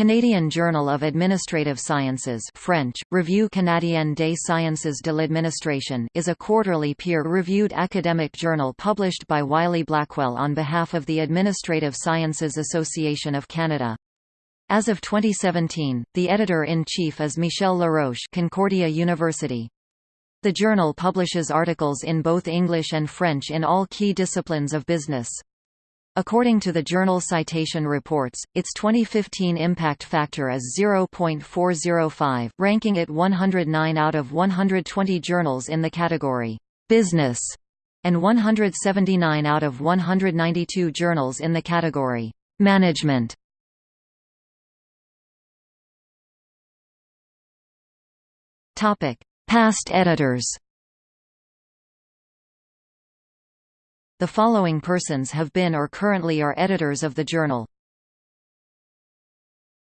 Canadian Journal of Administrative Sciences French, Revue canadienne des sciences de l'administration is a quarterly peer-reviewed academic journal published by Wiley Blackwell on behalf of the Administrative Sciences Association of Canada. As of 2017, the editor-in-chief is Michel Laroche Concordia University. The journal publishes articles in both English and French in all key disciplines of business. According to the Journal Citation Reports, its 2015 impact factor is 0.405, ranking it 109 out of 120 journals in the category Business and 179 out of 192 journals in the category Management. Past editors. The following persons have been or currently are editors of the journal.